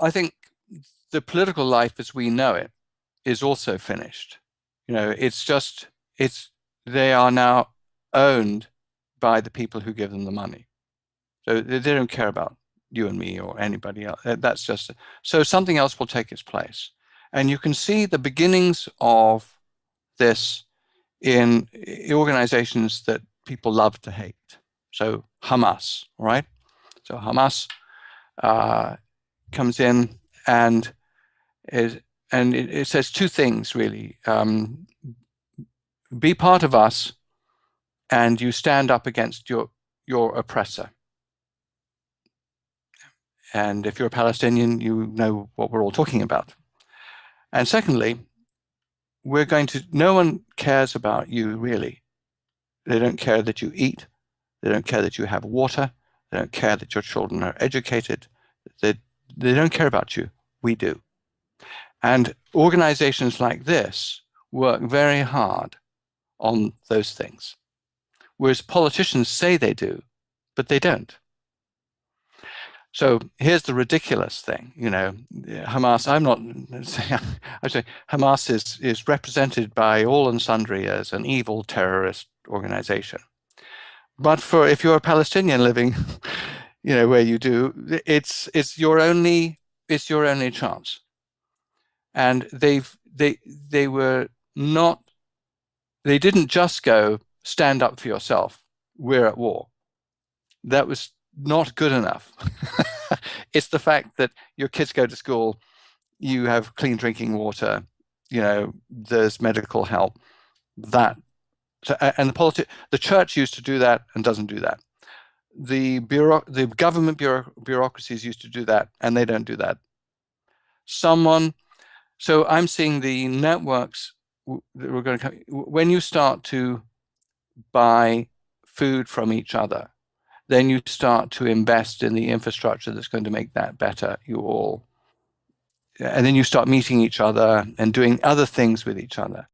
I think the political life as we know it is also finished. You know, it's just, it's, they are now owned by the people who give them the money. So they, they don't care about you and me or anybody else. That's just, so something else will take its place. And you can see the beginnings of this in organizations that people love to hate. So Hamas, right? So Hamas uh, comes in and is, and it, it says two things really. Um, be part of us and you stand up against your, your oppressor. And if you're a Palestinian, you know what we're all talking about. And secondly, we're going to, no one cares about you really. They don't care that you eat. They don't care that you have water. They don't care that your children are educated. They, they don't care about you. We do. And organizations like this work very hard on those things. Whereas politicians say they do, but they don't. So here's the ridiculous thing, you know, Hamas, I'm not saying, I say Hamas is, is represented by all and sundry as an evil terrorist organization. But for if you're a Palestinian living, you know, where you do, it's it's your only it's your only chance. And they've they they were not they didn't just go stand up for yourself. We're at war. That was not good enough. it's the fact that your kids go to school, you have clean drinking water, you know, there's medical help. That so, and the politi the church used to do that and doesn't do that. The bureau the government bureau bureaucracies used to do that and they don't do that. Someone, so I'm seeing the networks that we're going to come, when you start to buy food from each other, then you start to invest in the infrastructure that's going to make that better. You all, and then you start meeting each other and doing other things with each other.